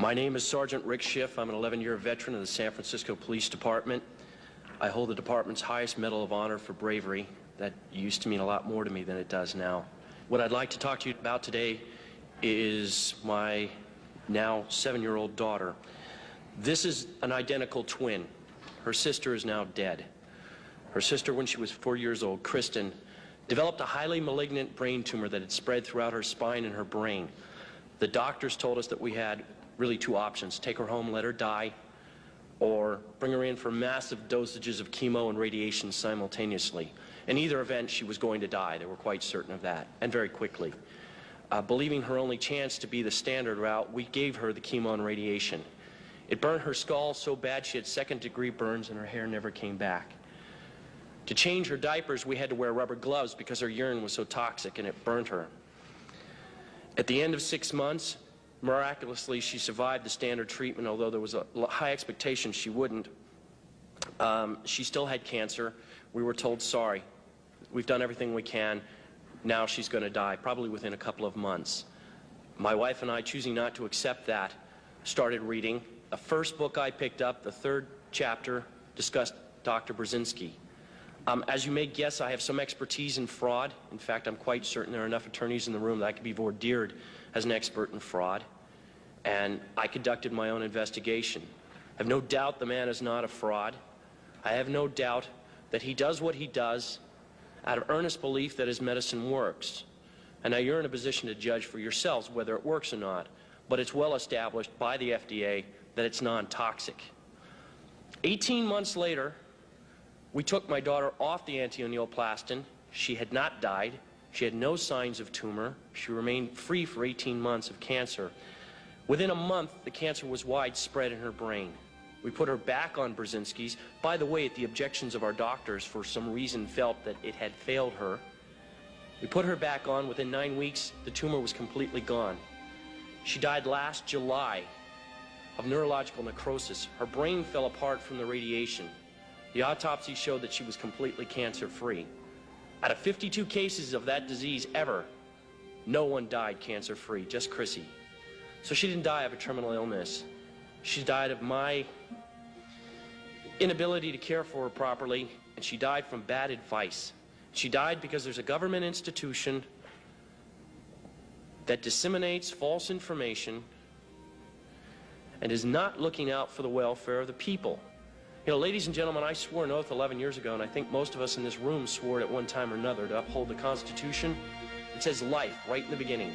My name is Sergeant Rick Schiff. I'm an 11-year veteran of the San Francisco Police Department. I hold the department's highest Medal of Honor for bravery. That used to mean a lot more to me than it does now. What I'd like to talk to you about today is my now seven-year-old daughter. This is an identical twin. Her sister is now dead. Her sister, when she was four years old, Kristen, developed a highly malignant brain tumor that had spread throughout her spine and her brain. The doctors told us that we had really two options, take her home, let her die, or bring her in for massive dosages of chemo and radiation simultaneously. In either event, she was going to die. They were quite certain of that, and very quickly. Uh, believing her only chance to be the standard route, we gave her the chemo and radiation. It burned her skull so bad she had second degree burns and her hair never came back. To change her diapers, we had to wear rubber gloves because her urine was so toxic and it burned her. At the end of six months, Miraculously, she survived the standard treatment, although there was a high expectation she wouldn't. Um, she still had cancer. We were told, sorry, we've done everything we can. Now she's going to die, probably within a couple of months. My wife and I, choosing not to accept that, started reading. The first book I picked up, the third chapter, discussed Dr. Burzynski. Um, as you may guess, I have some expertise in fraud. In fact, I'm quite certain there are enough attorneys in the room that I could be voir dired as an expert in fraud. And I conducted my own investigation. I have no doubt the man is not a fraud. I have no doubt that he does what he does out of earnest belief that his medicine works. And now you're in a position to judge for yourselves whether it works or not. But it's well established by the FDA that it's non-toxic. 18 months later, we took my daughter off the antineoplaston. She had not died. She had no signs of tumor. She remained free for 18 months of cancer. Within a month, the cancer was widespread in her brain. We put her back on Burzynski's. By the way, at the objections of our doctors, for some reason felt that it had failed her. We put her back on. Within nine weeks, the tumor was completely gone. She died last July of neurological necrosis. Her brain fell apart from the radiation. The autopsy showed that she was completely cancer-free. Out of 52 cases of that disease ever, no one died cancer-free, just Chrissy. So she didn't die of a terminal illness. She died of my inability to care for her properly, and she died from bad advice. She died because there's a government institution that disseminates false information and is not looking out for the welfare of the people. You know, ladies and gentlemen, I swore an oath 11 years ago, and I think most of us in this room swore it at one time or another to uphold the Constitution. It says life right in the beginning.